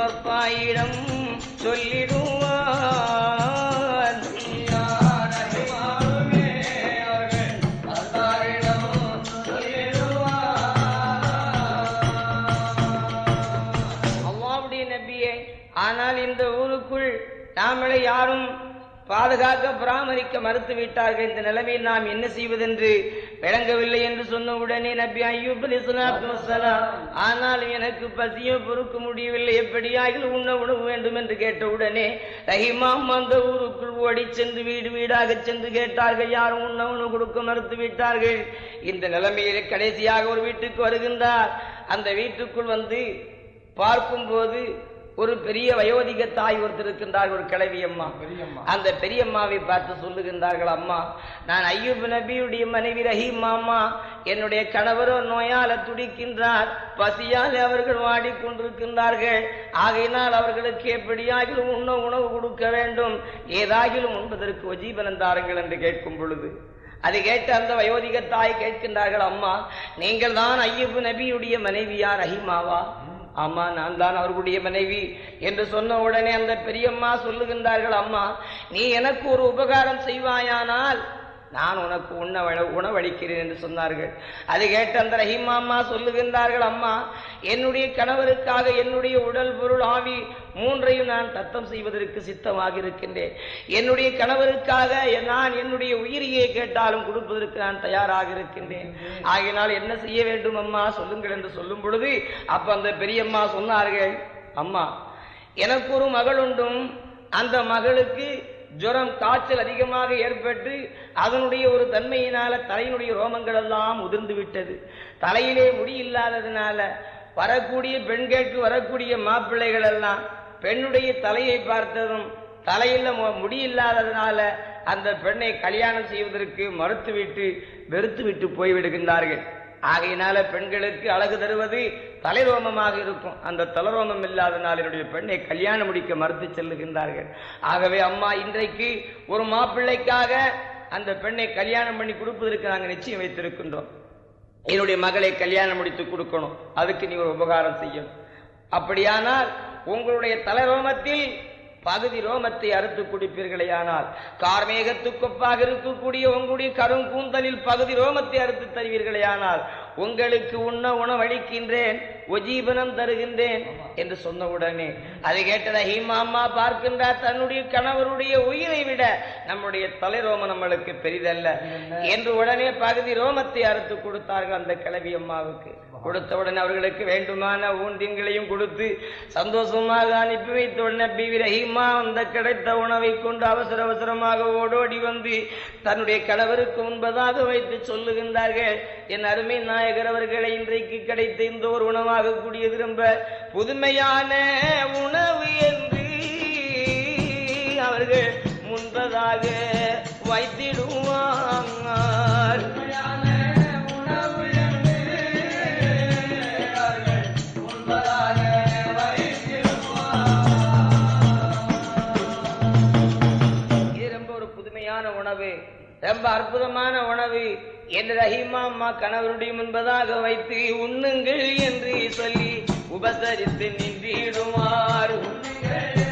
பப்பாயிடம் தாயிடம் சொல்லிடுவார் அல்லாவுடைய ஆனால் இந்த ஊருக்குள் நாமளை யாரும் பாதுகாக்க பராமரிக்க மறுத்து விட்டார்கள் இந்த நிலைமையில் நாம் என்ன செய்வதென்று விளங்கவில்லை என்று சொன்ன உடனே நபி ஐயூப் ஆனால் எனக்கு பசியோ பொறுக்க முடியவில்லை. எப்படியாக உண்ண உணவு வேண்டும்? என்று கேட்ட உடனே ரஹிமாம் அந்த ஊருக்குள் ஓடி சென்று வீடு வீடாக சென்று கேட்டார்கள் யாரும் உண்ண உணவு கொடுக்க மறுத்து விட்டார்கள். இந்த நிலைமையிலே கடைசியாக ஒரு வீட்டுக்கு வருகின்றார். அந்த வீட்டுக்குள் வந்து பார்க்கும்போது ஒரு பெரிய வயோதிக தாய் ஒருத்தர் இருக்கின்றார் ஒரு கிழவி அம்மா அந்த பெரியம்மாவை பார்த்து சொல்லுகின்றார்கள் அம்மா நான் ஐயூப் நபியுடைய மனைவி ரஹீம் அம்மா என்னுடைய கணவரோ நோயால துடிக்கின்றார். பசியால் அவர்கள் வாடிக்கொண்டிருக்கின்றார்கள். ஆகையினால் அவர்களுக்கு எப்படியாகிலும் உண்ண உணவு கொடுக்க வேண்டும். ஏதாகிலும் உண்பதற்கு ஒஜீபனம் தாருங்கள் என்று கேட்கும் பொழுது அதை கேட்டு அந்த வயோதிக தாய் கேட்கின்றார்கள் அம்மா நீங்கள் தான் ஐயப்பு நபியுடைய மனைவியா ரஹீமாவா? ஆமா நான் தான் அவர்களுடைய மனைவி என்று சொன்ன உடனே அந்த பெரியம்மா சொல்லுகின்றார்கள் அம்மா நீ எனக்கு ஒரு உபகாரம் செய்வாயானால் நான் உனக்கு உண்ண உணவளிக்கிறேன் என்று சொன்னார்கள். அதை கேட்டு அந்த ரஹீமா அம்மா சொல்லுகின்றார்கள் அம்மா என்னுடைய கணவருக்காக என்னுடைய உடல் பொருள் ஆவி மூன்றையும் நான் தத்தம் செய்வதற்கு சித்தமாக இருக்கின்றேன். என்னுடைய கணவருக்காக நான் என்னுடைய உயிரியை கேட்டாலும் கொடுப்பதற்கு நான் தயாராக இருக்கின்றேன். ஆகையினால் என்ன செய்ய வேண்டும் அம்மா? சொல்லுங்கள் என்று சொல்லும் பொழுது அப்ப அந்த பெரியம்மா சொன்னார்கள் அம்மா எனக்கு ஒரு மகள் உண்டும். அந்த மகளுக்கு ஜுரம் காய்ச்சல் அதிகமாக ஏற்பட்டு அதனுடைய ஒரு தன்மையினால தலையினுடைய ரோமங்கள் எல்லாம் உதிர்ந்து விட்டது தலையிலே முடி இல்லாததுனால வரக்கூடிய பெண்களுக்கு வரக்கூடிய மாப்பிள்ளைகள் எல்லாம் பெண்ணுடைய தலையை பார்த்ததும் தலையில முடி இல்லாததுனால அந்த பெண்ணை கல்யாணம் செய்வதற்கு மறுத்துவிட்டு வெறுத்து விட்டு போய்விடுகின்றார்கள். ஆகையினால பெண்களுக்கு அழகு தருவது தலைரோமமாக இருக்கும். அந்த தலைரோமம் இல்லாதனால் என்னுடைய பெண்ணை கல்யாணம் முடிக்க மறுத்து செல்லுகின்றார்கள். ஆகவே அம்மா இன்றைக்கு ஒரு மாப்பிள்ளைக்காக அந்த பெண்ணை கல்யாணம் பண்ணி கொடுப்பதற்கு நாங்கள் நிச்சயம் வைத்திருக்கின்றோம். என்னுடைய மகளை கல்யாணம் முடித்து கொடுக்கணும். அதுக்கு நீ ஒரு உபகாரம் செய்யணும். அப்படியானால் உங்களுடைய தலைரோமத்தில் பகுதி ரோமத்தை அறுத்து குடிப்பீர்களேயானால் கார்மேகத்துக்கொப்பாக இருக்கக்கூடிய உங்களுடைய கருங்கூந்தலில் பகுதி ரோமத்தை அறுத்து தருவீர்களேயானால் உங்களுக்கு உண்ண உணவளிக்கின்றேன் ஒஜீபனம் தருகின்றேன் என்று சொன்ன உடனே அதை கேட்டத ஹீமாம்மா பார்க்கின்றார் தன்னுடைய கணவருடைய உயிரை விட நம்முடைய தலை ரோமம் நம்மளுக்கு பெரிதல்ல என்று உடனே பகுதி ரோமத்தை அறுத்து கொடுத்தார்கள் அந்த கிழவி அம்மாவுக்கு. கொடுத்தவுடன் அவர்களுக்கு வேண்டுமான ஊன்றிங்களையும் கொடுத்து சந்தோஷமாக அனுப்பி வைத்த உடனே ரஹீமா அந்த கிடைத்த உணவை கொண்டு அவசர அவசரமாக ஓடோடி வந்து தன்னுடைய கணவருக்கு முன்பதாக வைத்து சொல்லுகின்றார்கள் என் அருமை நாயகர் அவர்களை இன்றைக்கு கிடைத்த இந்த ஒரு உணவாக கூடியது ரொம்ப புதுமையான உணவு என்று அவர்கள் முன்பதாக வைத்திடுவார் ரொம்ப அற்புதமான உணவு. என் ரஹிமா அம்மா கணவருடைய முன்பதாக வைத்து உண்ணுங்கள் என்று சொல்லி உபசரித்து நின்றிடுவார். உண்ணுங்கள்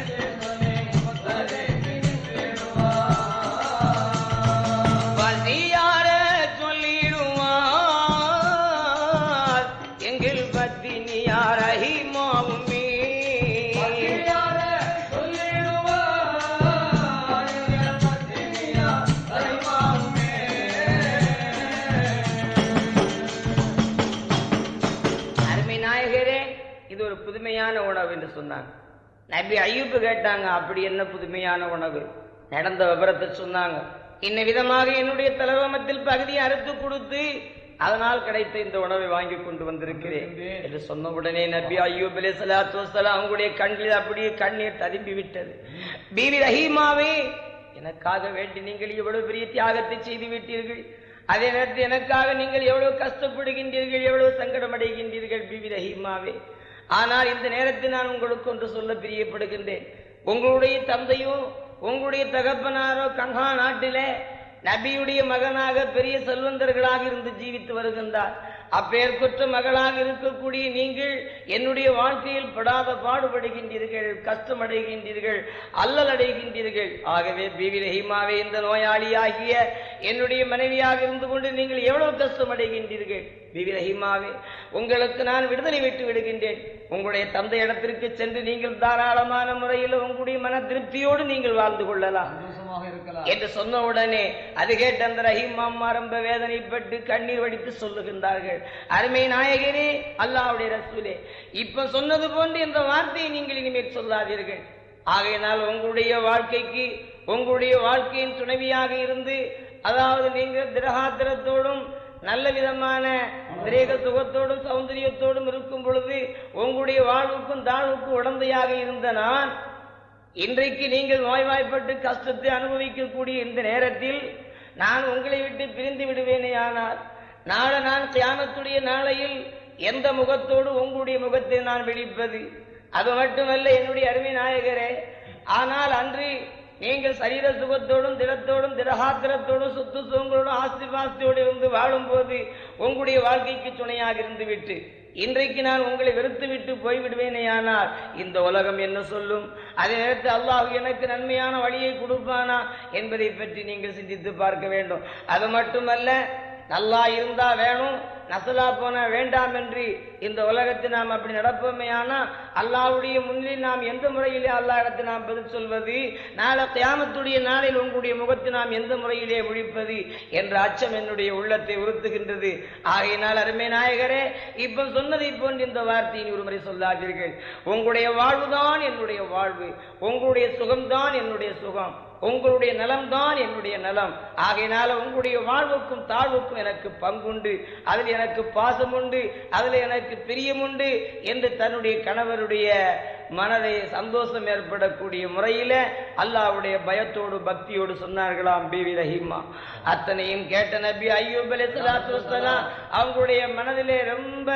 சொன்னாங்க. நபி ஐயூப்பு கேட்டாங்க அப்படி என்ன புதுமையான உணவு? நடந்த விபரத்தை சொன்னாங்க. இன்ன விதமாக என்னுடைய தலவமத்தில் பகுதியை அறுத்து கொடுத்து அதனால் கிடைத்த இந்த உணவை வாங்கி கொண்டு வந்திருக்கிறேன். என்று சொன்ன உடனே நபி ஐயூப் அலி சலாத்து அவங்களுடைய கண்களில் அப்படியே கண்ணீர் ததும்பி விட்டது. பீவி ரஹீமாவே எனக்காக வேண்டி நீங்கள் எவ்வளவு பெரிய தியாகத்தை செய்து விட்டீர்கள்? அதே நேரத்தில் எனக்காக நீங்கள் எவ்வளவு கஷ்டப்படுகின்றீர்கள்? எவ்வளவு சங்கடம் அடைகின்றீர்கள் பிவி ரஹீமாவே ஆனால் இந்த நேரத்தில் நான் உங்களுக்கு ஒன்று சொல்ல பிரியப்படுகின்றேன். உங்களுடைய தந்தையோ உங்களுடைய தகப்பனாரோ கங்கா நாட்டிலே நபியுடைய மகனாக பெரிய செல்வந்தர்களாக இருந்து ஜீவித்து வருகின்றார். அப்பேற்குற்ற மகளாக இருக்கக்கூடிய நீங்கள் என்னுடைய வாழ்க்கையில் படாத பாடுபடுகின்றீர்கள் கஷ்டமடைகின்றீர்கள் அல்லல் அடைகின்றீர்கள். ஆகவே பிவி ரஹிமாவே இந்த நோயாளியாகிய என்னுடைய மனைவியாக இருந்து கொண்டு நீங்கள் எவ்வளவு கஷ்டமடைகின்றீர்கள்? பிவி ரஹிமாவே உங்களுக்கு நான் விடுதலை விட்டு விடுகின்றேன். உங்களுடைய தந்தை இடத்திற்கு சென்று நீங்கள் தாராளமான முறையில் உங்களுடைய மன திருப்தியோடு நீங்கள் வாழ்ந்து கொள்ளலாம். என்று சொன்ன உடனே அது கேட்ட அந்த ரஹீம் அம்மா ரொம்ப வேதனைப்பட்டு கண்ணீர் வடித்து சொல்லுகின்றார்கள். அருமை நாயகரே அல்லாஹ்வுடைய ரசூலே இப்ப சொன்னது போன்று இந்த வார்த்தையை நீங்கள் இனிமேல் சொல்லாதீர்கள். ஆகையினால் உங்களுடைய வாழ்க்கைக்கு உங்களுடைய வாழ்க்கையின் துணைவியாக இருந்து அதாவது நீங்கள் திரகாத்திரத்தோடும் நல்ல விதமான திரேக சுகத்தோடும் சௌந்தரியத்தோடும் இருக்கும் பொழுது உங்களுடைய வாழ்வுக்கும் தாழ்வுக்கும் உடந்தையாக இருந்த நான் இன்றைக்கு நீங்கள் நோய்வாய்ப்பட்டு கஷ்டத்தை அனுபவிக்கக்கூடிய இந்த நேரத்தில் நான் உங்களை விட்டு பிரிந்து விடுவேனே ஆனால் நாளை நான் கியாமத்துடைய நாளையில் எந்த முகத்தோடு உங்களுடைய முகத்தை நான் விழிப்பது? அது மட்டுமல்ல என்னுடைய அருமை நாயகரே. ஆனால் அன்று நீங்கள் சரீர சுகத்தோடும் திடத்தோடும் திடகாத்திரத்தோடும் சொத்து சுகங்களோடும் ஆஸ்தி பாஸ்தியோடு இருந்து வாழும்போது உங்களுடைய வாழ்க்கைக்கு துணையாக இருந்து விட்டு இன்றைக்கு நான் உங்களை வெறுத்து விட்டு போய்விடுவேனேயானால் இந்த உலகம் என்ன சொல்லும்? அதே நேரத்தில் அல்லாஹ் எனக்கு நன்மையான வழியை கொடுப்பானா என்பதை பற்றி நீங்கள் சிந்தித்து பார்க்க வேண்டும். அது மட்டுமல்ல நல்லா இருந்தா வேணும் நசலா போன வேண்டாம் என்று இந்த உலகத்தில் நாம் அப்படி நடப்போமே ஆனால் அல்லாவுடைய முன்னில் நாம் எந்த முறையிலே அல்லாஹ் இடத்தில் நாம் பதில் சொல்வது? நாளை தியாமத்துடைய நாளில் உங்களுடைய முகத்தை நாம் எந்த முறையிலே ஒழிப்பது என்ற அச்சம் என்னுடைய உள்ளத்தை உறுத்துகின்றது. ஆகையினால் அருமை நாயகரே இப்ப சொன்னதை போன்று இந்த வார்த்தையின் ஒரு முறை சொல்லாதீர்கள். உங்களுடைய வாழ்வுதான் என்னுடைய வாழ்வு. உங்களுடைய சுகம்தான் என்னுடைய சுகம். உங்களுடைய நலம்தான் என்னுடைய நலம். ஆகையினால உங்களுடைய வாழ்வுக்கும் தாழ்வுக்கும் எனக்கு பங்குண்டு. அதில் எனக்கு பாசம் உண்டு அதில் எனக்கு பிரியம் உண்டு என்று தன்னுடைய கணவருடைய மனதை சந்தோஷம் ஏற்படக்கூடிய முறையில அல்லாஹ்வுடைய பயத்தோடு பக்தியோடு சொன்னார்களாம் பிவி ரஹீமா. அத்தனையும் கேட்ட நபி ஐயூப் வஸ்ஸலாம் அவங்களுடைய மனதிலே ரொம்ப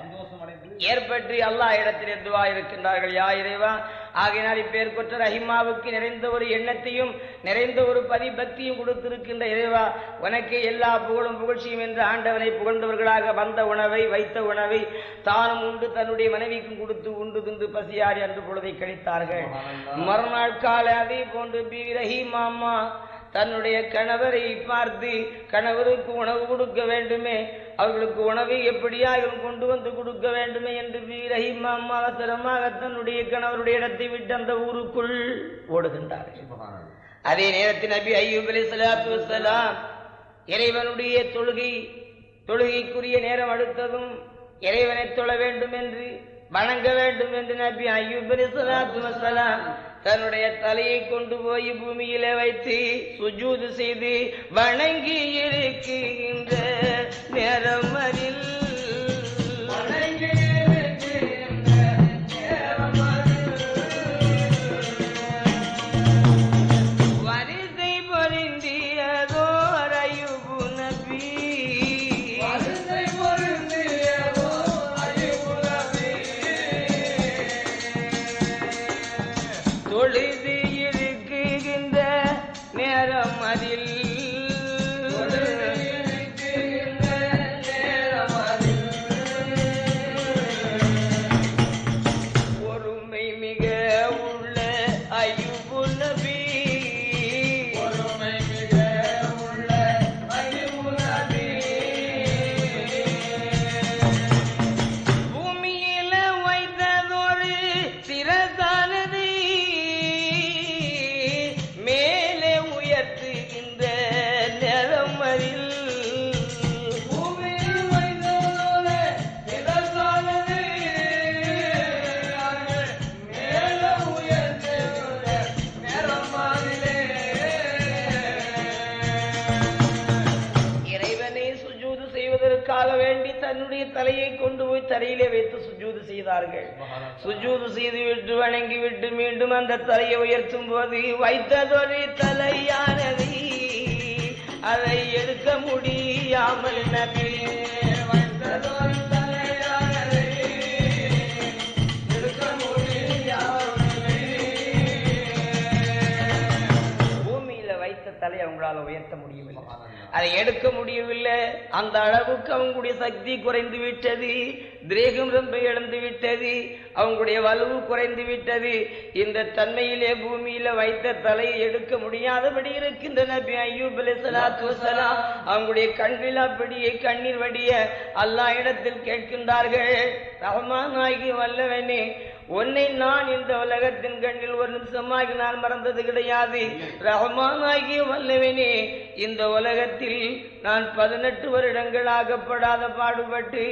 சந்தோஷம் அடைந்து ஏற்பட்டு அல்லாஹ் இடத்திலே துவா இருக்கின்றார்கள். யா இறைவா ஆகையினால் கொற்ற ரஹிமாவுக்கு நிறைந்த ஒரு எண்ணத்தையும் நிறைந்த ஒரு பதிபக்தியும் கொடுத்திருக்கின்ற இறைவா உனக்கு எல்லா புகழும் புகழ்ச்சியும் என்று ஆண்டவனை புகழ்ந்தவர்களாக வந்த உணவை வைத்த உணவை தானும் உண்டு தன்னுடைய மனைவிக்கும் கொடுத்து உண்டு துண்டு பசியாடி அன்று பொழுதை கழித்தார்கள். மறுநாள் காலை அதே போன்று பி. ரஹீமா அம்மா தன்னுடைய கணவரை பார்த்து கணவருக்கு உணவு கொடுக்க வேண்டுமே அவர்களுக்கு உணவை எப்படியாயும் கொண்டு வந்து கொடுக்க வேண்டுமே என்று ரஹீமா அம்மா அவசரமாக தன்னுடைய கணவருடைய இடத்தை விட்டு அந்த ஊருக்குள் ஓடுகின்றார்கள். அதே நேரத்தில் நபி ஐயூப் அலைஹிஸ்ஸலாத்து வஸ்ஸலாம் இறைவனுடைய தொழுகை தொழுகைக்குரிய நேரம் அடுத்ததும் இறைவனை தொழ வேண்டும் என்று வணங்க வேண்டும் என்று நபி ஐயூப் அலைஹிஸ்ஸலாத்து வஸ்ஸலாம் தன்னுடைய தலையை கொண்டு போய் பூமியிலே வைத்து சுஜூது செய்து வணங்கி இருக்கின்ற நேரம் அறி சிறதானது செய்தார்கள். சுஜூது செய்து விட்டு வணங்கி விட்டு மீண்டும் அந்த தலையை உயர்த்தும் போது வைத்ததொரு தலையானது அதை எடுக்க முடியாமல் நபி வைத்ததொரு தலையானது எடுக்க முடியாமல் பூமியில வைத்த வைத்த தலை அவங்களால உயர்த்த முடியவில்லை அதை எடுக்க முடியவில்லை. அந்த அளவுக்கு அவங்களுடைய சக்தி குறைந்து விட்டது. திரேகம் ரொம்ப இழந்து விட்டது. அவங்களுடைய வலுவு குறைந்து விட்டது. இந்த தன்மையிலே பூமியில வைத்த தலையை எடுக்க முடியாதபடி இருக்கின்ற நபி ஐயூப் அலைஹிஸ்ஸலாத்து அவங்களுடைய கண்ணில் அப்படியே கண்ணீர் வடிய எல்லா இடத்தில் கேட்கின்றார்கள். ரஹ்மான் ஆகி வல்லவனே உன்னை நான் இந்த உலகத்தின் கண்ணில் ஒரு நிமிஷமாக நான் மறந்தது கிடையாது. ரஹ்மான் ஆகிய வல்லவனே இந்த உலகத்தில் நான் பதினெட்டு வருடங்கள் ஆகப்படாத பாடுபட்டு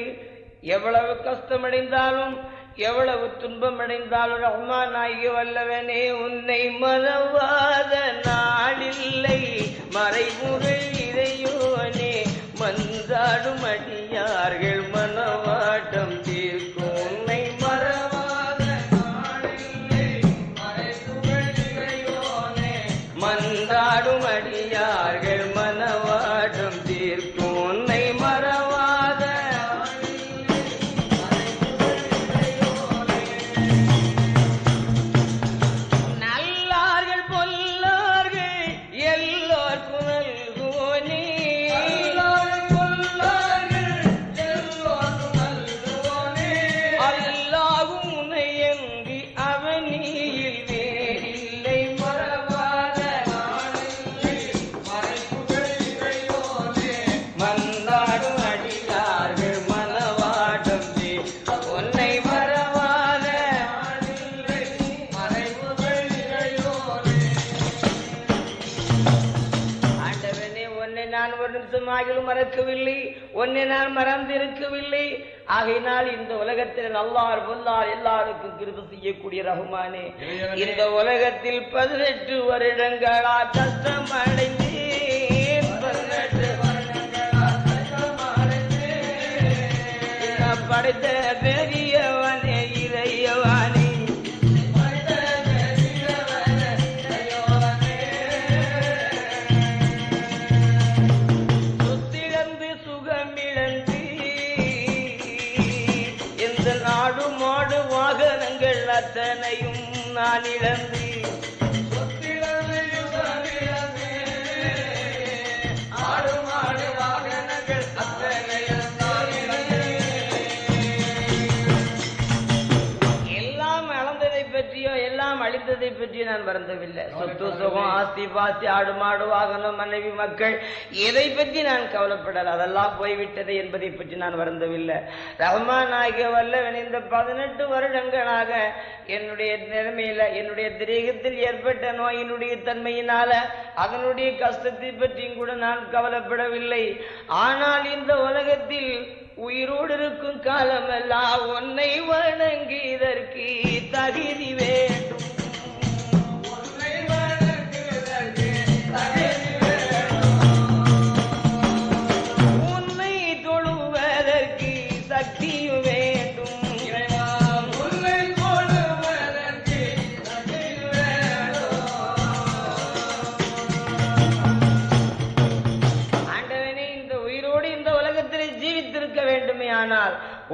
எவ்வளவு கஷ்டமடைந்தாலும் எவ்வளவு துன்பம் அடைந்தாலும் ரஹ்மான் ஆகிய வல்லவனே உன்னை மறவாத நாளில்லை மறைமுறை இறையோனே மன்றாடும் அடியார்கள் மனவாட்டம் அடியார்கள் மறக்கவில்லை உன்னை நான் மறந்திருக்கவில்லை. ஆகையினால் இந்த உலகத்தில் நல்லார் பொல்லார் எல்லாருக்கும் கிருப செய்யக்கூடிய ரகுமானே. இந்த உலகத்தில் பதினெட்டு வருடங்களா கஷ்டம். நான் படைத்த பற்றியோ நான் வருந்தவில்லை. சொத்து சுகம் ஆஸ்தி பாஸ்தி ஆடு மாடு வாகனம் மனைவி மக்கள் எதை பற்றி நான் கவலைப்படல. அதெல்லாம் போய்விட்டது என்பதை பற்றி நான் வருந்தவில்லை. ரஹ்மான் ஆகிய வல்லவன் இந்த பதினெட்டு வருடங்களாக என்னுடைய நிலைமையில என்னுடைய திரேகத்தில் ஏற்பட்ட நோயினுடைய தன்மையினால அதனுடைய கஷ்டத்தை பற்றியும் கூட நான் கவலைப்படவில்லை. ஆனால் இந்த உலகத்தில் உயிரோடு இருக்கும் காலமெல்லாம் உன்னை வணங்கி இதற்கு தகுதி வேண்டும்.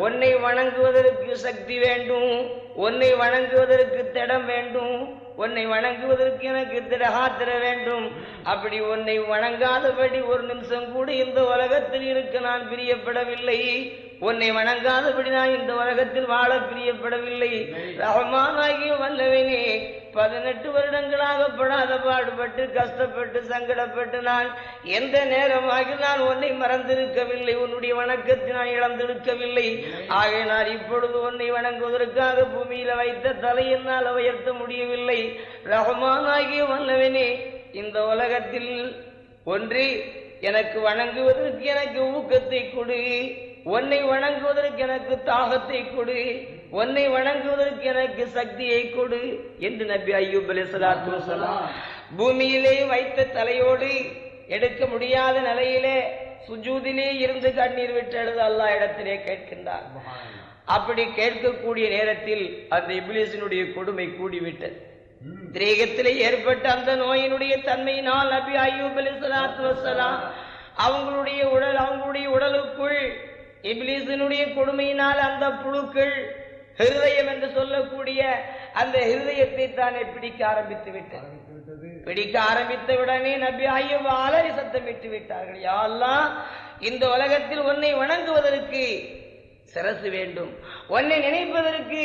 உன்னை வணங்குவதற்கு சக்தி வேண்டும் உன்னை வணங்குவதற்கு திடம் வேண்டும் உன்னை வணங்குவதற்கு எனக்கு திடகாத்திர வேண்டும். அப்படி உன்னை வணங்காதபடி ஒரு நிமிஷம் கூட இந்த உலகத்தில் இருக்க நான் பிரியப்படவில்லை. உன்னை வணங்காதபடி நான் இந்த உலகத்தில் வாழ பிரியப்படவில்லை. ரஹமானாகிய வல்லவனே பதினெட்டு வருடங்களாக படாத பாடுபட்டு கஷ்டப்பட்டு சங்கடப்பட்டு நான் எந்த நேரமாக நான் உன்னை மறந்திருக்கவில்லை. உன்னுடைய வணக்கத்தை நான் இழந்திருக்கவில்லை. ஆக நான் இப்பொழுது உன்னை வணங்குவதற்காக பூமியில வைத்த தலை என்னால் உயர்த்த முடியவில்லை. ரஹமானாகிய வல்லவனே இந்த உலகத்தில் ஒன்று எனக்கு வணங்குவதற்கு எனக்கு ஊக்கத்தை கொடு. உன்னை வணங்குவதற்கு எனக்கு தாகத்தை கொடு. உன்னை வணங்குவதற்கு எனக்கு சக்தியை கொடு என்று நபி ஐயூப் அலைஹிஸ்ஸலாத்து வஸலாம் பூமியிலே வைத்த தலையோடு எடுக்க முடியாத நிலையிலே சுஜூதிலே இருந்து கண்ணீர் விட்டு அல்லாஹ் இடத்திலே கேட்கின்றார் அப்படி கேட்கக்கூடிய நேரத்தில் அந்த இப்லீஸினுடைய கொடுமை கூடிவிட்டது. திரேகத்திலே ஏற்பட்ட அந்த நோயினுடைய தன்மையினால் நபி ஐயூப் அலைஹிஸ்ஸலாத்து வஸலாம் அவங்களுடைய உடல் அவங்களுடைய உடலுக்குள் இப்லீஸினுடைய கொடுமையினால் அந்த புழுக்கள் ஹிருதயம் என்று சொல்லக்கூடிய அந்த ஹிருதயத்தை தானே பிடிக்க ஆரம்பித்து விட்டது. பிடிக்க ஆரம்பித்தவுடனே நபி ஐயூப் அலறி சத்தம் விட்டு விட்டார்கள். யா அல்லாஹ் இந்த உலகத்தில் உன்னை வணங்குவதற்கு சிரசு வேண்டும் உன்னை நினைப்பதற்கு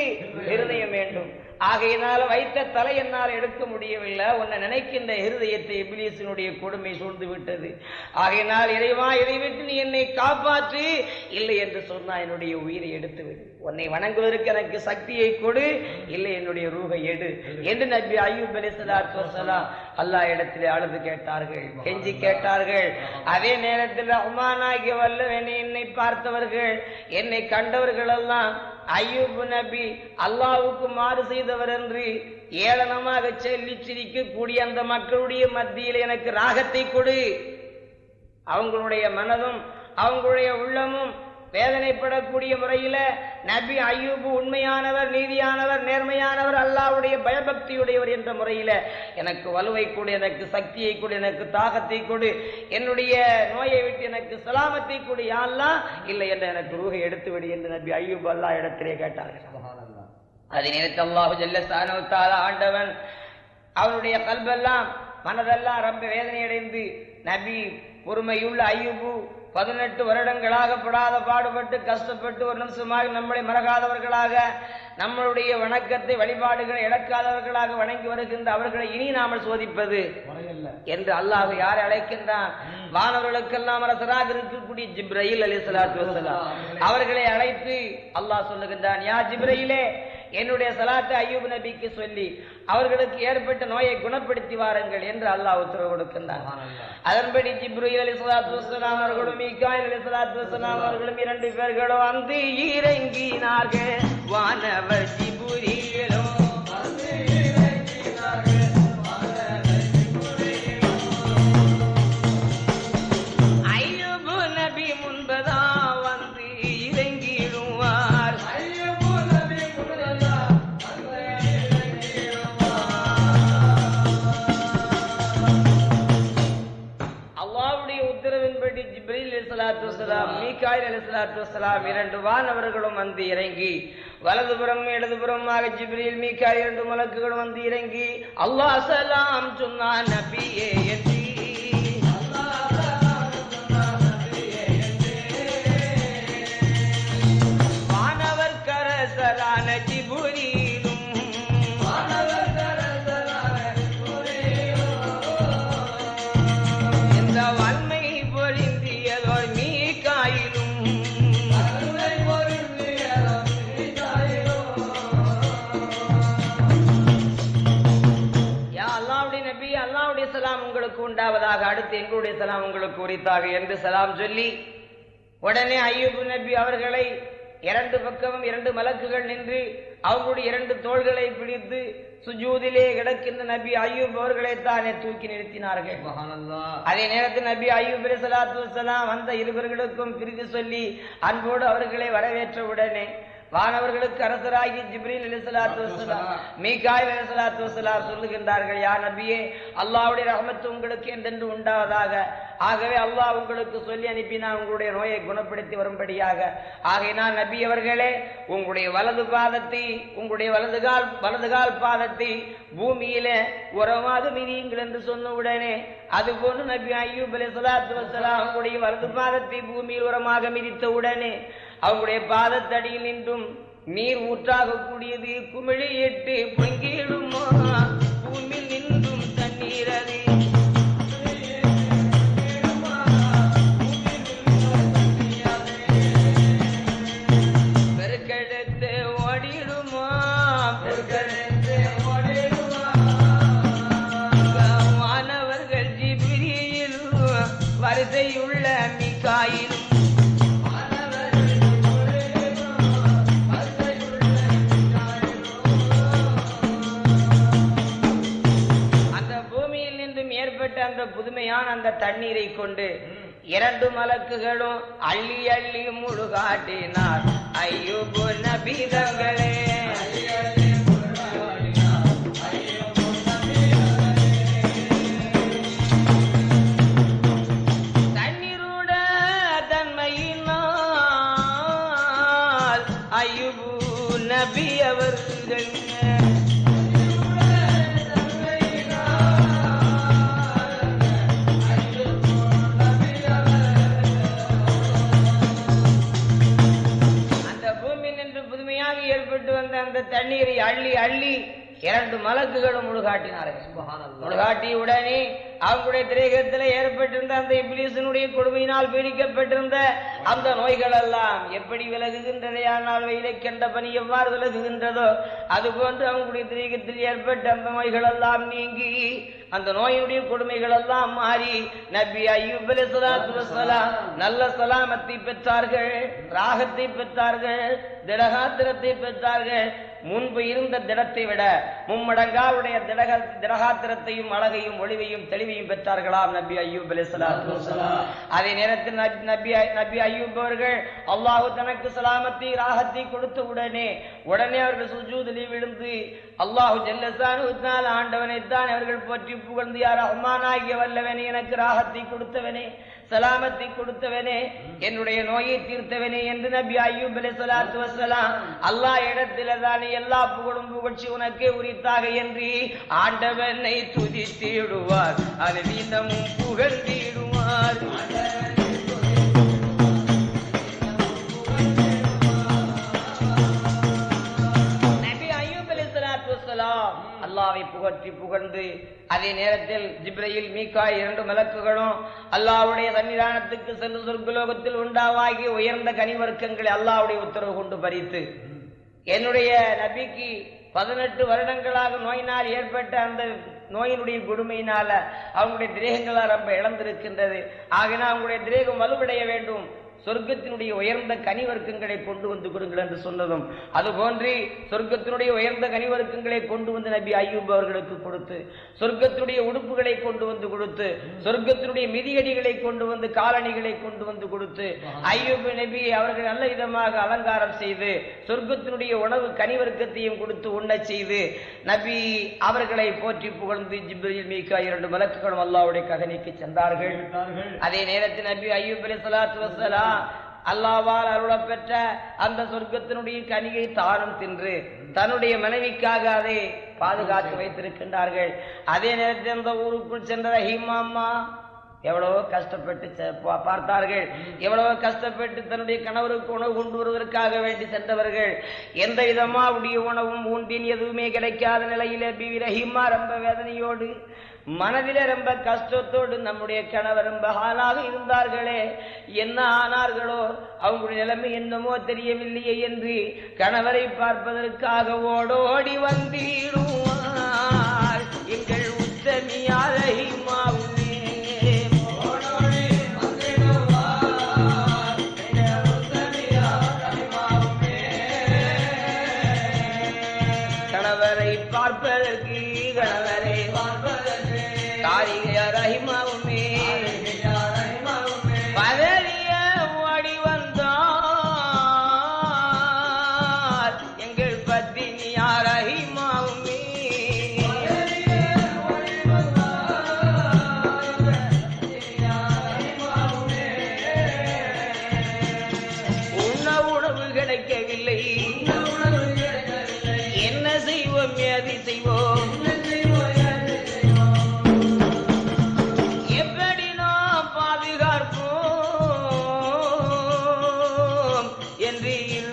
இருதயம் வேண்டும். ஆகையினால வைத்த தலை என்னால் எடுக்க முடியவில்லை. உன்னை நினைக்கின்ற இருதயத்தை இபிலியசினுடைய கொடுமை சூழ்ந்து விட்டது. ஆகையினால் இறைவா இதை விட்டு நீ என்னை காப்பாற்று. இல்லை என்று சொன்னா என்னுடைய உயிரை எடுத்து விடு உன்னை வணங்குவதற்கு எனக்கு சக்தியை கொடு. இல்லை என்னுடைய ரூகை எடு. என்று நபி ஐயூப் அலி சலாத்து வசலாம் இடத்திலே அழுது கேட்டார்கள். கெஞ்சி கேட்டார்கள். அதே நேரத்தில் உமானாகிய வல்லவனை என்னை பார்த்தவர்கள் என்னை கண்டவர்கள் எல்லாம் ஐயூப் நபி அல்லாவுக்கு மாறு செய்தவர் என்று ஏளனமாக செல்லி சிரிக்கக்கூடிய அந்த மக்களுடைய மத்தியில் எனக்கு ராகத்தை கொடு. அவங்களுடைய மனதும் அவங்களுடைய உள்ளமும் வேதனைப்படக்கூடிய முறையில நபி ஐயூபு உண்மையானவர் நீதியானவர் நேர்மையானவர் அல்லாவுடைய பயபக்தியுடையவர் என்ற முறையில எனக்கு வலுவை கொடு எனக்கு சக்தியை கொடு எனக்கு தாகத்தை கொடு என்னுடைய நோயை விட்டு எனக்கு சலாமத்தை கொடு யாரெல்லாம் இல்லை என்று எனக்கு ரூகை எடுத்து விடு என்று நபி ஐயூப் அல்லா இடத்திலே கேட்டார்கள். அதை நினைத்து அல்லாஹு ஜல்லசானவத்தால ஆண்டவன் அவனுடைய கல்வெல்லாம் மனதெல்லாம் ரொம்ப வேதனையடைந்து நபி பொறுமையுள்ள ஐயூபு பதினெட்டு வருடங்களாக படாத பாடுபட்டு கஷ்டப்பட்டு ஒரு நிமிஷமாக நம்மளை மறக்காதவர்களாக நம்மளுடைய வணக்கத்தை வழிபாடுகளை இழக்காதவர்களாக வணங்கி வருகின்ற அவர்களை இனி நாமல் சோதிப்பது என்று அல்லாஹ் யாரை அழைக்கின்றான்? வானவர்களுக்கெல்லாம் அரசராக இருக்கக்கூடிய ஜிப்ரயில் அலி சலாத்து அவர்களை அழைத்து அல்லாஹ் சொல்லுகின்றான் யா ஜிப்ரயிலே என்னுடைய சலாத்து ஐயூப் நபிக்கு சொல்லி அவர்களுக்கு ஏற்பட்ட நோயை குணப்படுத்தி வாருங்கள் என்று அல்லாஹ் உத்தரவு கொடுக்கின்றான். அதன்படி ஜிப்ரீல் அலி சலாத்து வசலாம் அவர்களும் மீகாயில் அலி சலாத்து வசலாம் அவர்களும் இரண்டு பேர்களும் வந்து இறங்கினார்கள் வானவர் ஜிபுரியிலும் மீகாயில் அலைஹிஸ்ஸலாத்து வஸலாம் இரண்டு வானவர்களும் வந்து இறங்கி வலதுபுறம் இடதுபுறமாக ஜிப்ரில் மீக்கா இரண்டு மலக்குகளும் வந்து இறங்கி அல்லாஹ் சலாம் சொன்னான் நபியே என்று எங்களுடைய சலாம் உங்களுக்கு உரித்தாக என்று சலாம் சொல்லி உடனே ஐயூப் நபி அவர்களை இரண்டு பக்கமும் இரண்டு மலக்குகள் நின்று அவங்களுடைய இரண்டு தோள்களை பிடித்து சுஜூதிலே கிடக்கின்ற நபி ஐயூப் அவர்களை தானே தூக்கி நிறுத்தினார்கள். அதே நேரத்தில் நபி ஐயூப் சலாத்து வந்த இருவர்களுக்கும் பிரித்து சொல்லி அன்போடு அவர்களை வரவேற்ற உடனே வானவர்களுக்கு அரசராகி ஜிப்ரீல் அலி சலாத்து வசலாம் மீகாயில் அலி சலாத்து வசலாம் சொல்லுகின்றார்கள் யா நபியே அல்லாஹ்வுடைய ரஹமத்து உங்களுக்கு என்றென்று உண்டாவதாக. ஆகவே அல்லாஹ் உங்களுக்கு சொல்லி அனுப்பினான் உங்களுடைய நோயை குணப்படுத்தி வரும்படியாக. ஆகையினால் நபி அவர்களே உங்களுடைய வலது பாதத்தை உங்களுடைய வலது கால் வலது கால் பாதத்தை பூமியிலே உரமாக மிதியுங்கள் என்று சொன்ன உடனே அதுபோன்று நபி ஐயூப் அலி சலாத்து வசலாம் அவங்களுடைய வலது பாதத்தை பூமியில் உரமாக மிதித்த உடனே அவங்களுடைய பாதத்தடியில் நின்றும் நீர் ஊற்றாக கூடியது குமிழியிட்டு பொங்கிடுமா? பூமியில் நின்றும் தண்ணீர் அது பெருக்கெடுத்து ஓடிடுமா? பெருக்கெடுத்து ஓடிடுமா? வானவர்கள் ஜிபிரியில் வரிசையுள்ள மிகாயிலும் அந்த அந்த தண்ணீரை கொண்டு இரண்டு மலக்குகளும் அள்ளி அள்ளி முழுகாட்டினார். ஐயோபு நபீதங்களே அந்த தண்ணீரை அள்ளி அள்ளி இரண்டு மலக்குகளும் முழுகாட்டினார்கள் சுபஹானல்லாஹ். முழுகாட்டி உடனே அவங்களுடைய திரேகத்தில் ஏற்பட்டிருந்த அந்த இப்லீசனுடைய கொடுமையினால் பீடிக்கப்பட்டிருந்த அந்த நோய்கள் எல்லாம் எப்படி விலகுகின்றதே ஆனால் வெயிலை கண்ட பனி எவ்வாறு விலகுகின்றதோ அதுபோன்று அவங்களுடைய திரேகத்தில் ஏற்பட்ட அந்த நோய்கள் எல்லாம் நீங்கி அந்த நோயினுடைய கொடுமைகள் எல்லாம் மாறி நபி அய்யூப் அலைஹிஸ்ஸலாத்து வஸ்ஸலாம் நல்ல சலாமத்தை பெற்றார்கள் ராகத்தை பெற்றார்கள் திடகாத்திரத்தை பெற்றார்கள் முன்பு இருந்த திடத்தை விட மும்மடங்காவுடைய திடக திடகாத்திரத்தையும் அழகையும் ஒளிவையும் தெளிவையும் பெற்றார்களாம் நபி அய்யூப் அலைஹிஸ்ஸலாத்து அதே நேரத்தில் நபி- நபி நபி அய்யூப் அவர்கள் அல்லாஹு தனக்கு சலாமத்தை ராகத்தை கொடுத்த உடனே உடனே அவர்கள் சுஜூதலி விழுந்து அல்லாஹு ஜல்லசானு ஆண்டவனை தான் அவர்கள் போற்றி புகழ்ந்து யார் ரஹ்மானாகிய வல்லவனே எனக்கு ராகத்தை கொடுத்தவனே சலாமத்தை கொடுத்தவனே என்னுடைய நோயை தீர்த்தவனே என்று நபி ஐயூப் அலி சலாத்து வசலாம் அல்லாஹ் இடத்தில தானே எல்லா புகழும் புகழ்ச்சி உனக்கே உரித்தாக என்று ஆண்டவனை துதித்திடுவார் அது வீதமும் புகழ்ந்திடுவார் புகற்றி புகழ்ந்து அதே நேரத்தில் ஜிப்ரையில் மீகாய் இரண்டு மலக்குகளும் அல்லாவுடைய சன்னிதானத்துக்கு சென்று சொர்க்குலோகத்தில் உண்டாவாகி உயர்ந்த கனிவர்க்கங்களை அல்லாவுடைய உத்தரவு கொண்டு பறித்து என்னுடைய நபிக்கு பதினெட்டு வருடங்களாக நோயினால் ஏற்பட்ட அந்த நோயினுடைய கொடுமையினால அவங்களுடைய திரேகங்களால் ரொம்ப இழந்திருக்கின்றது. ஆகினா அவங்களுடைய திரேகம் வலுவடைய வேண்டும். சொர்க்கத்தினுடைய உயர்ந்த கனிவர்க்கங்களை கொண்டு வந்து கொடுங்கள் என்று சொன்னதும் அதுபோன்று சொர்க்கத்தினுடைய உயர்ந்த கனிவர்க்கங்களை கொண்டு வந்து நபி ஐயூப் அவர்களுக்கு கொடுத்து சொர்க்கத்தினுடைய உடுப்புகளை கொண்டு வந்து கொடுத்து சொர்க்கத்தினுடைய மிதியடிகளை கொண்டு வந்து காலணிகளை கொண்டு வந்து கொடுத்து ஐயூப் நபி அவர்கள் நல்ல விதமாக அலங்காரம் செய்து சொர்க்கத்தினுடைய உணவு கனிவர்க்கத்தையும் கொடுத்து உண்ணச் செய்து நபி அவர்களை போற்றி புகழ்ந்து ஜிப்ரில் மீகா இரண்டு மலக்குகளும் அல்லாஹ்வுடைய கதனைக்கு சென்றார்கள். அதே நேரத்தில் நபி அய்யூப் அலைஹிஸ்ஸலாத்து வஸ்ஸலாம் அல்லாஹ்வால் அருளப் பெற்ற அந்த சொர்க்கத்தினுடைய கனியை தானும் தின்று தன்னுடைய மனைவிக்காக அதை பாதுகாத்து வைத்திருக்கின்றார்கள். அதே நேரத்தில் அந்த ஊருக்குள் சென்ற ரஹீமா அம்மா எவ்வளவோ கஷ்டப்பட்டு செ- பா- பார்த்தார்கள். எவ்வளவோ கஷ்டப்பட்டு தன்னுடைய கணவருக்கு உணவு கொண்டு வருவதற்காக வேண்டி சென்றவர்கள். எந்த விதமா உடைய உணவும் உண்டின் எதுவுமே கிடைக்காத நிலையில பிவி ரஹீமா ரொம்ப வேதனையோடு மனதில ரொம்ப கஷ்டத்தோடு நம்முடைய கணவர் ரொம்ப ஆளாக இருந்தார்களே. என்ன ஆனார்களோ அவங்களுடைய நிலைமை என்னமோ தெரியவில்லையே என்று கணவரை பார்ப்பதற்காக ஓடோடி வந்தீடுவான்.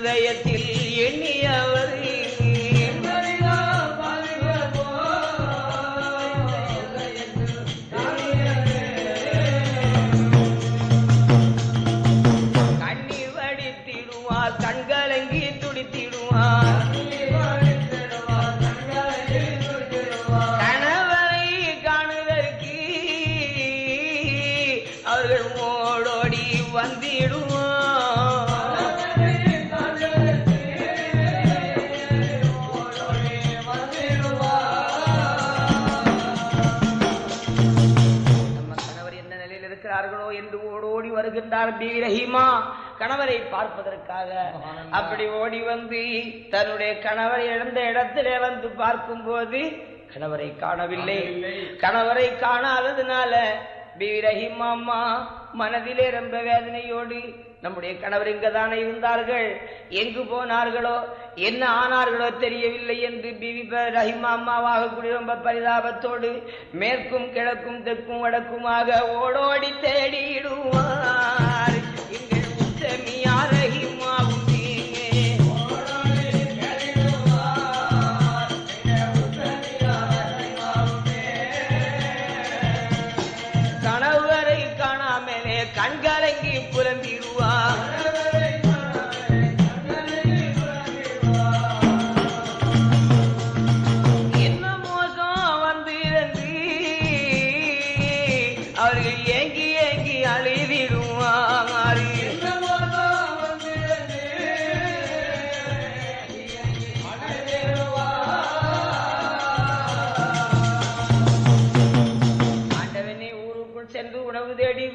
இதயத்தில் எண்ணியவர் ஓடோடி வருகின்றார் பி ரஹீமா கணவரை பார்ப்பதற்காக அப்படி ஓடி வந்து தன்னுடைய கணவர் இழந்த இடத்திலே வந்து பார்க்கும்போது கணவரை காணவில்லை. கணவரை காணாததுனால பி ரஹீமா அம்மா மனதிலே ரொம்ப வேதனையோடு நம்முடைய கணவர் இங்கதானே இருந்தார்கள். எங்கு போனார்களோ என்ன ஆனார்களோ தெரியவில்லை என்று பிவி ரஹிமா அம்மாவாக கூடி ரொம்ப பரிதாபத்தோடு மேற்கும் கிழக்கும் தெற்கும் வடக்குமாக ஓடோடி தேடிடுவார்.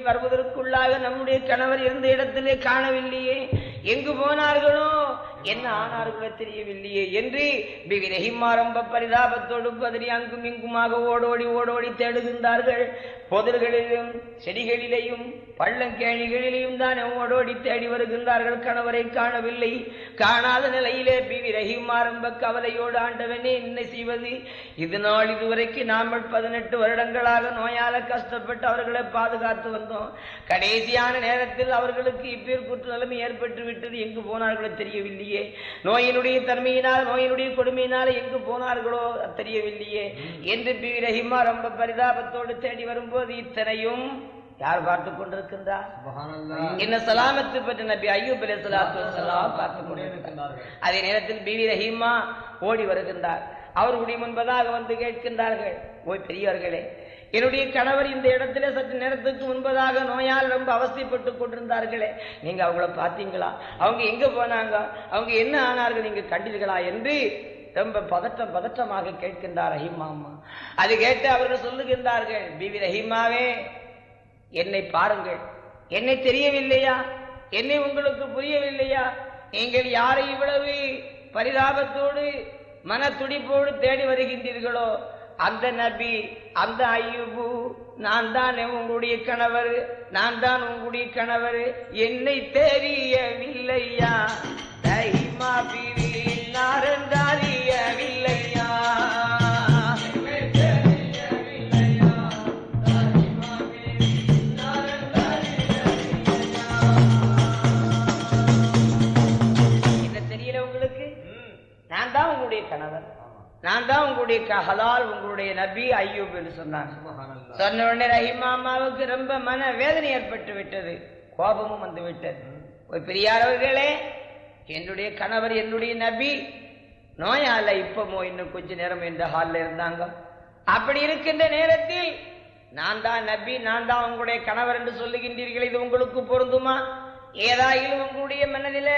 வருவதற்குள்ளாக நம்முடைய கணவர் இருந்த இடத்திலே காணவில்லையே. எங்கு போனார்களோ? என்ன ஆனார்களோ தெரியவில்லையே. என்று பிவி ரொம்ப பரிதாபத்தோடு பதறி அங்கும் இங்குமாக ஓடோடி ஓடோடி தேடுகின்றார்கள். பொதல்களிலும் செடிகளிலேயும் பள்ளங்கேணிகளிலையும் தான் ஓடோடி தேடி வருகின்றார்கள் கணவரை காணவில்லை. காணாத நிலையிலே பிவி ரஹிமா ரொம்ப கவலையோடு ஆண்டவனே என்ன செய்வது? இது நாள் இதுவரைக்கு நாமல் பதினெட்டு வருடங்களாக நோயால கஷ்டப்பட்டு அவர்களை பாதுகாத்து வந்தோம். கடைசியான நேரத்தில் அவர்களுக்கு இப்பேற்பட்ட நிலைமை ஏற்பட்டு விட்டது. எங்கு போனார்களோ தெரியவில்லையே. நோயினுடைய தன்மையினால் நோயினுடைய கொடுமையினால் எங்கு போனார்களோ தெரியவில்லையே. என்று பி ரஹீமா ரொம்ப பரிதாபத்தோடு தேடி வரும்போது இத்தனையும் யார் பார்த்து கொண்டிருக்கின்றார். என்ன சலாமத்து பெற்ற நபி ஐயூப் ஸலாத்து வஸலாம் பார்த்து கொண்டிருக்கின்றார். அதே நேரத்தில் பிவி ரஹீமா ஓடி வருகின்றார். அவர்களுடைய முன்பதாக வந்து கேட்கின்றார்கள் ஓய் பெரியவர்களே என்னுடைய கணவர் இந்த இடத்துல சற்று நேரத்துக்கு முன்பதாக நோயால் ரொம்ப அவஸ்தைப்பட்டு கொண்டிருந்தார்களே நீங்க அவங்கள பார்த்தீங்களா? அவங்க எங்க போனாங்க? அவங்க என்ன ஆனார்கள்? நீங்க கண்டீர்களா? என்று ரொம்ப பதட்டம் பதட்டமாக கேட்கின்றார் ரஹீமா அம்மா. அது கேட்டு அவர்கள் சொல்லுகின்றார்கள் பிவி ரஹீமாவே என்னை பாருங்கள். என்னை தெரியவில்லையா? என்னை உங்களுக்கு புரியவில்லையா? நீங்கள் யாரை இவ்வளவு பரிதாபத்தோடு மன துடிப்போடு தேடி வருகின்றீர்களோ அந்த நபி அந்த ஐயூபு நான் தான் உங்களுடைய கணவர் நான் தான் உங்களுடைய கணவர் என்னை தெரியவில்லையா? தைமா பிவி நாரந்தாரியவில்லையா நான் தான் உங்களுடைய ஹலால் உங்களுடைய நபி ஐயூப் என்று சொன்னாங்க. சுபஹானல்லாஹ். சொன்ன உடனே ரஹீமா அம்மாவுக்கு ரொம்ப மன வேதனை ஏற்பட்டு விட்டது. கோபமும் வந்து விட்டது. ஒரு பெரியாரவர்களே என்னுடைய கணவர் என்னுடைய நபி நோயால இப்பமோ இன்னும் கொஞ்ச நேரம் இந்த ஹால்ல இருந்தாங்க. அப்படி இருக்கின்ற நேரத்தில் நான் தான் நபி நான் தான் உங்களுடைய கணவர் என்று சொல்லுகின்றீர்கள். இது உங்களுக்கு பொருந்துமா? ஏதாயிலும் உங்களுடைய மனதில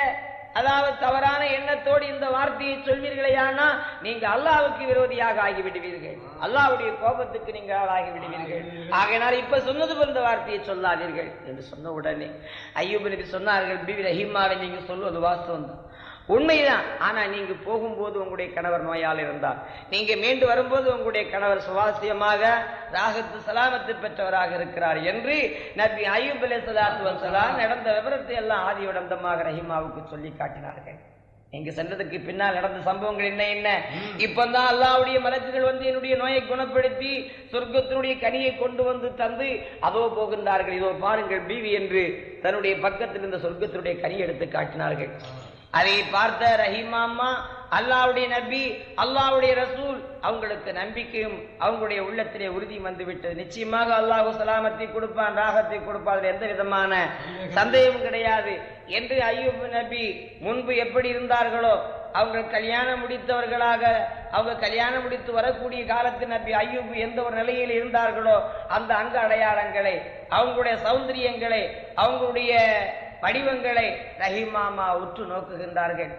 அதாவது தவறான எண்ணத்தோடு இந்த வார்த்தையை சொல்வீர்களேயானா நீங்க அல்லாவுக்கு விரோதியாக ஆகிவிடுவீர்கள். அல்லாவுடைய கோபத்துக்கு நீங்கள் ஆளாகி விடுவீர்கள் ஆகையினால் இப்ப சொன்னது போல இந்த வார்த்தையை சொல்லாதீர்கள் என்று சொன்ன உடனே ஐயூப் நபி சொன்னார்கள் பிபி ரஹிமாவை நீங்க சொல்வது வாஸ்தவம் தான் உண்மைதான். ஆனா நீங்க போகும்போது உங்களுடைய கணவர் நோயால் இருந்தார். நீங்க மீண்டு வரும்போது உங்களுடைய கணவர் சுவாசியமாக ராகத்து சலாமத்து பெற்றவராக இருக்கிறார் என்று நபி ஐயூப் அலைஹி ஸலாத்து வஸலாம் நடந்த விவரத்தை எல்லாம் ஆதியுடந்தமாக ரஹீமாவுக்கு சொல்லி காட்டினார்கள். நீங்க சென்றதுக்கு பின்னால் நடந்த சம்பவங்கள் என்ன என்ன? இப்பதான் அல்லாஹ்வுடைய மலக்குகள் வந்து என்னுடைய நோயை குணப்படுத்தி சொர்க்கத்தினுடைய கனியை கொண்டு வந்து தந்து அதோ போகின்றார்கள். இதோ பாருங்கள் பீவி என்று தன்னுடைய பக்கத்தில் இருந்த சொர்க்கத்தினுடைய கனி எடுத்து காட்டினார்கள். அதை பார்த்த ரஹீமா அல்லாவுடைய நபி அல்லாவுடைய ரசூல் அவங்களுக்கு நம்பிக்கையும் அவங்களுடைய உள்ளத்திலே உறுதி வந்துவிட்டது. நிச்சயமாக அல்லாஹு சலாமத்தை கொடுப்பான் ராகத்தை கொடுப்பான் எந்த விதமான சந்தேகமும் கிடையாது. என்று ஐயூப் நபி முன்பு எப்படி இருந்தார்களோ அவங்க கல்யாணம் முடித்தவர்களாக அவங்க கல்யாணம் முடித்து வரக்கூடிய காலத்தில் நபி ஐயூப் எந்த ஒரு நிலையில் இருந்தார்களோ அந்த அங்க அடையாளங்களை அவங்களுடைய சௌந்தரியங்களை அவங்களுடைய படிவங்களை ரஹிமாமா உற்று நோக்குகின்றார்கள்.